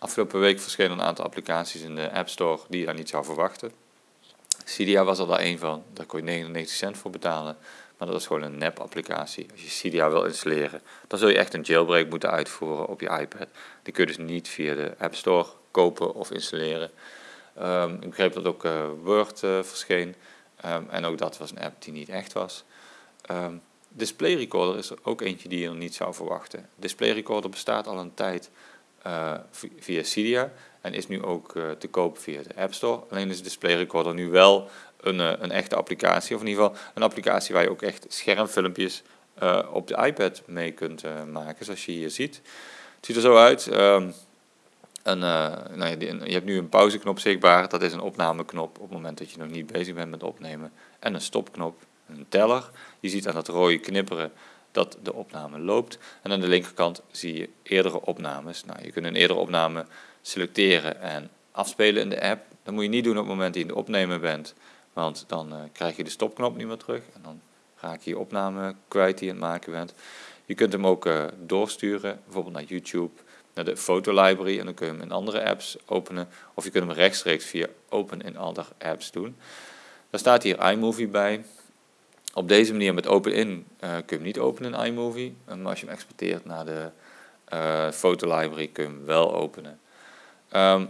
afgelopen week verschenen een aantal applicaties in de App Store die je daar niet zou verwachten. Cydia was er daar een van, daar kon je 99 cent voor betalen. Maar dat is gewoon een nep-applicatie. Als je Cydia wil installeren, dan zul je echt een jailbreak moeten uitvoeren op je iPad. Die kun je dus niet via de App Store kopen of installeren. Um, ik begreep dat ook uh, Word uh, verscheen. Um, en ook dat was een app die niet echt was. Um, Display Recorder is er ook eentje die je niet zou verwachten. Display Recorder bestaat al een tijd uh, via Cydia en is nu ook uh, te koop via de App Store. Alleen is Display Recorder nu wel een, uh, een echte applicatie, of in ieder geval een applicatie waar je ook echt schermfilmpjes op de iPad mee kunt maken, zoals je hier ziet. Het ziet er zo uit. Um, een, nou je hebt nu een pauzeknop zichtbaar, dat is een opnameknop op het moment dat je nog niet bezig bent met opnemen. En een stopknop, een teller. Je ziet aan dat rode knipperen dat de opname loopt. En aan de linkerkant zie je eerdere opnames. Nou, je kunt een eerdere opname selecteren en afspelen in de app. Dat moet je niet doen op het moment dat je in de opnemen bent, want dan uh, krijg je de stopknop niet meer terug en dan raak je je opname kwijt die je aan het maken bent. Je kunt hem ook uh, doorsturen, bijvoorbeeld naar YouTube, naar de fotolibrary en dan kun je hem in andere apps openen. Of je kunt hem rechtstreeks via Open in Other Apps doen. Daar staat hier iMovie bij. Op deze manier met open-in uh, kun je hem niet openen in iMovie. Maar als je hem exporteert naar de uh, fotolibrary kun je hem wel openen. Um,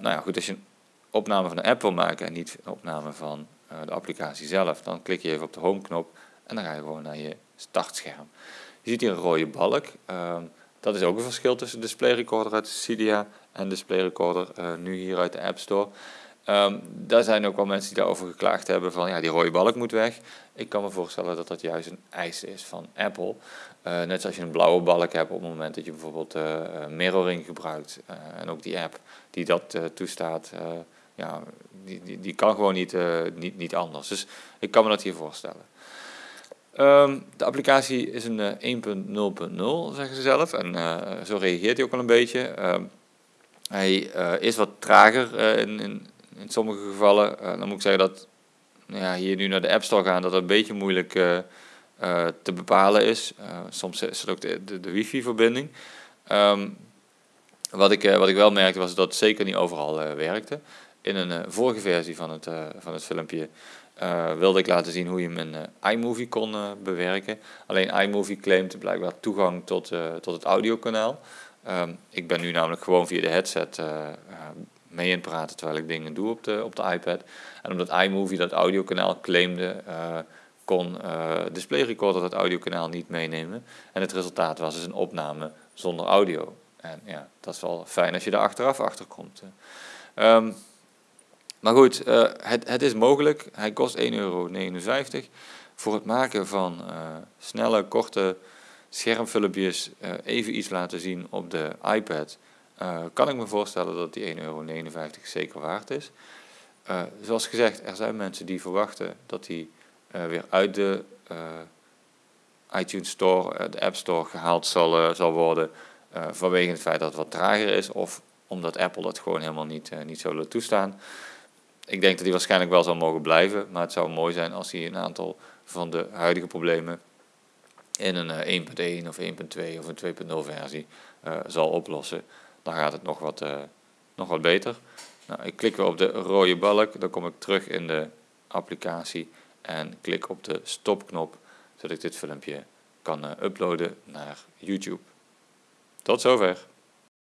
nou ja, goed, als je een opname van de app wil maken en niet een opname van uh, de applicatie zelf, dan klik je even op de home knop en dan ga je gewoon naar je startscherm. Je ziet hier een rode balk. Um, dat is ook een verschil tussen Display Recorder uit Cydia en Display Recorder nu hier uit de App Store. Um, daar zijn ook wel mensen die daarover geklaagd hebben van ja, die rode balk moet weg. Ik kan me voorstellen dat dat juist een eis is van Apple. Uh, net zoals je een blauwe balk hebt op het moment dat je bijvoorbeeld uh, mirroring gebruikt. En ook die app die dat toestaat, ja, die, die, die, kan gewoon niet, niet, niet anders. Dus ik kan me dat hier voorstellen. Um, de applicatie is een 1.0.0, zeggen ze zelf. En zo reageert hij ook al een beetje. Um, hij is wat trager in, in, in sommige gevallen. dan moet ik zeggen dat ja, hier nu naar de App Store gaan, dat het een beetje moeilijk uh, uh, te bepalen is. Soms is het ook de, de, wifi-verbinding. Um, wat, ik, wat ik wel merkte was dat het zeker niet overal werkte. In een vorige versie van het, van het filmpje wilde ik laten zien hoe je in iMovie kon bewerken. Alleen iMovie claimt blijkbaar toegang tot, tot het audiokanaal. Um, ik ben nu namelijk gewoon via de headset mee in praten terwijl ik dingen doe op de, op de iPad. En omdat iMovie dat audiokanaal claimde, uh, kon uh, Display Recorder dat audiokanaal niet meenemen. En het resultaat was dus een opname zonder audio. En ja, dat is wel fijn als je daar achteraf achter komt. Um, maar goed, het, het is mogelijk. Hij kost 1,59 euro. Voor het maken van snelle, korte schermfilmpjes even iets laten zien op de iPad uh, kan ik me voorstellen dat die 1,59 euro zeker waard is. Uh, zoals gezegd, er zijn mensen die verwachten dat die uh, weer uit de iTunes Store, de App Store gehaald zal, zal worden vanwege het feit dat het wat trager is of omdat Apple dat gewoon helemaal niet, niet zou willen toestaan. Ik denk dat die waarschijnlijk wel zal mogen blijven, maar het zou mooi zijn als hij een aantal van de huidige problemen in een 1.1 of 1.2 of een 2.0 versie zal oplossen dan gaat het nog wat, uh, nog wat beter. Nou, ik klik weer op de rode balk, dan kom ik terug in de applicatie en klik op de stopknop, zodat ik dit filmpje kan uh, uploaden naar YouTube. Tot zover.